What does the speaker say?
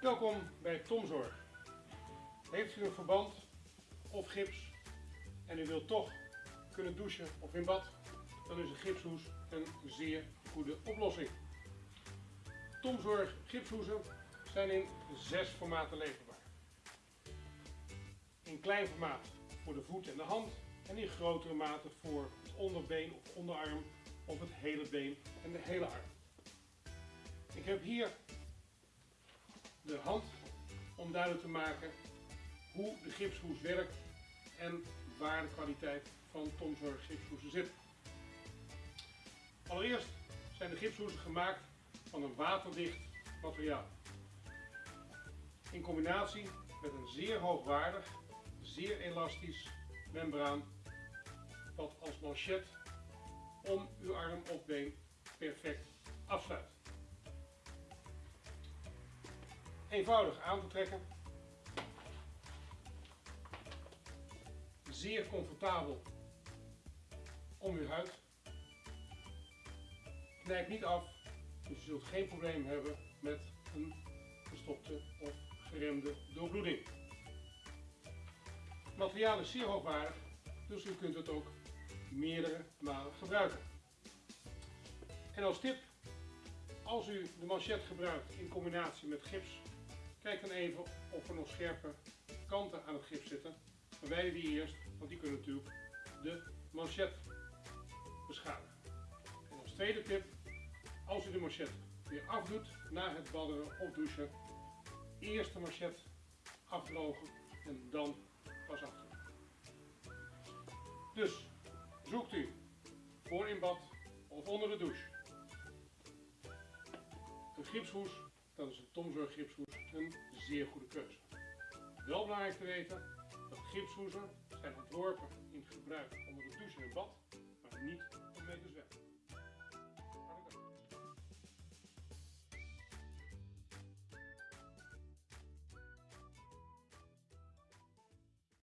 Welkom bij Tomzorg. Heeft u een verband of gips en u wilt toch kunnen douchen of in bad, dan is een gipshoes een zeer goede oplossing. Tomzorg gipshoesen zijn in zes formaten leverbaar. In klein formaat voor de voet en de hand en in grotere mate voor het onderbeen of onderarm of het hele been en de hele arm. Ik heb hier de hand om duidelijk te maken hoe de gipshoes werkt en waar de kwaliteit van Tomzorg gipshoesen zit. Allereerst zijn de gipshoesen gemaakt van een waterdicht materiaal. In combinatie met een zeer hoogwaardig, zeer elastisch membraan wat als manchet om uw arm of been perfect afsluit. Eenvoudig aan te trekken. Zeer comfortabel om uw huid. Knijpt niet af, dus je zult geen probleem hebben met een gestopte of geremde doorbloeding. Het materiaal is zeer hoogwaardig, dus u kunt het ook meerdere malen gebruiken. En als tip, als u de manchet gebruikt in combinatie met gips, kijk dan even of er nog scherpe kanten aan het gips zitten. Verwijder die eerst, want die kunnen natuurlijk de manchet beschadigen. En als tweede tip, als u de manchet weer afdoet na het badderen of douchen, eerst de manchet afdrogen en dan pas afdoen. Dus zoekt u voor in bad of onder de douche een gipshoes, dan is een Tomzorg gipshoes een zeer goede keuze. Wel belangrijk te weten dat gipshoesen zijn ontworpen in gebruik onder de douche en bad, maar niet om mee te zwemmen.